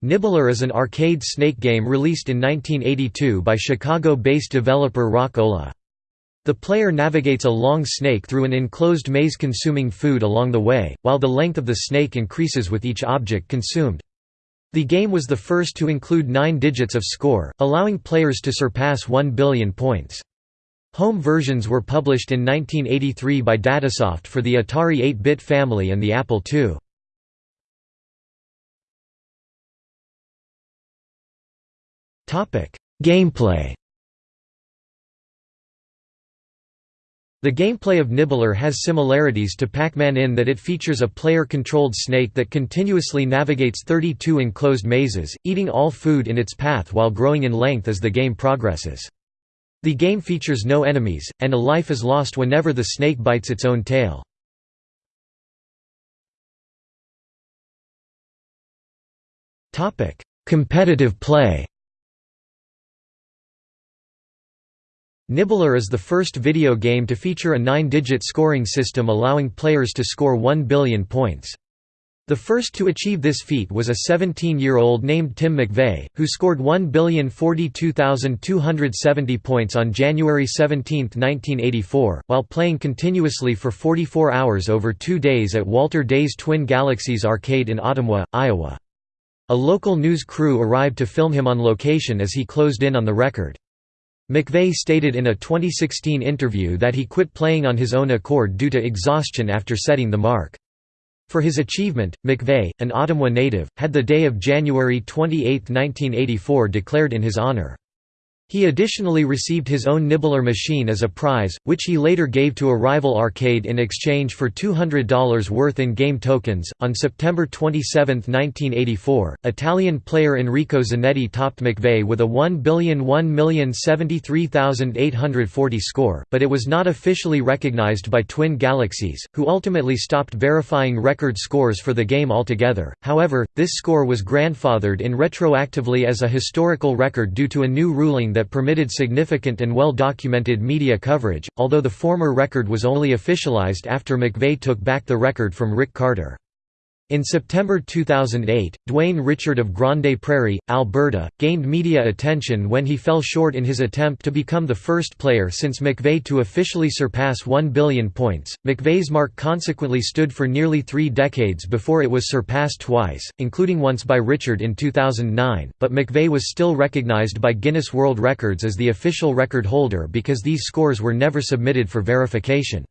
Nibbler is an arcade snake game released in 1982 by Chicago-based developer Rock-Ola. The player navigates a long snake through an enclosed maze consuming food along the way, while the length of the snake increases with each object consumed. The game was the first to include nine digits of score, allowing players to surpass 1 billion points. Home versions were published in 1983 by Datasoft for the Atari 8-bit family and the Apple II. Gameplay The gameplay of Nibbler has similarities to Pac-Man in that it features a player-controlled snake that continuously navigates 32 enclosed mazes, eating all food in its path while growing in length as the game progresses. The game features no enemies, and a life is lost whenever the snake bites its own tail. Competitive play Nibbler is the first video game to feature a nine-digit scoring system allowing players to score 1 billion points. The first to achieve this feat was a 17-year-old named Tim McVeigh, who scored 1,042,270 points on January 17, 1984, while playing continuously for 44 hours over two days at Walter Day's Twin Galaxies arcade in Ottumwa, Iowa. A local news crew arrived to film him on location as he closed in on the record. McVeigh stated in a 2016 interview that he quit playing on his own accord due to exhaustion after setting the mark. For his achievement, McVeigh, an Ottumwa native, had the day of January 28, 1984 declared in his honor. He additionally received his own Nibbler machine as a prize, which he later gave to a rival arcade in exchange for $200 worth in game tokens. On September 27, 1984, Italian player Enrico Zanetti topped McVeigh with a 1,001,073,840 score, but it was not officially recognized by Twin Galaxies, who ultimately stopped verifying record scores for the game altogether. However, this score was grandfathered in retroactively as a historical record due to a new ruling that permitted significant and well-documented media coverage, although the former record was only officialized after McVeigh took back the record from Rick Carter. In September 2008, Dwayne Richard of Grande Prairie, Alberta, gained media attention when he fell short in his attempt to become the first player since McVeigh to officially surpass 1 billion points. McVeigh's mark consequently stood for nearly three decades before it was surpassed twice, including once by Richard in 2009, but McVeigh was still recognized by Guinness World Records as the official record holder because these scores were never submitted for verification.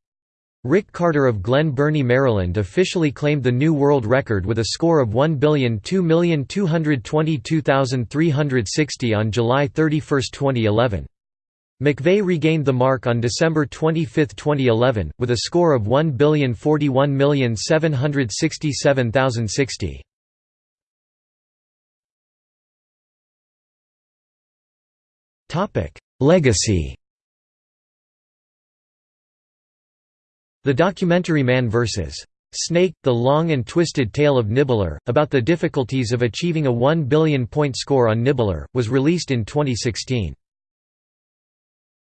Rick Carter of Glen Burnie, Maryland officially claimed the new world record with a score of 1,02,222,360 on July 31, 2011. McVeigh regained the mark on December 25, 2011, with a score of 1,041,767,060. Legacy The documentary Man vs. Snake, The Long and Twisted Tale of Nibbler, about the difficulties of achieving a 1 billion point score on Nibbler, was released in 2016.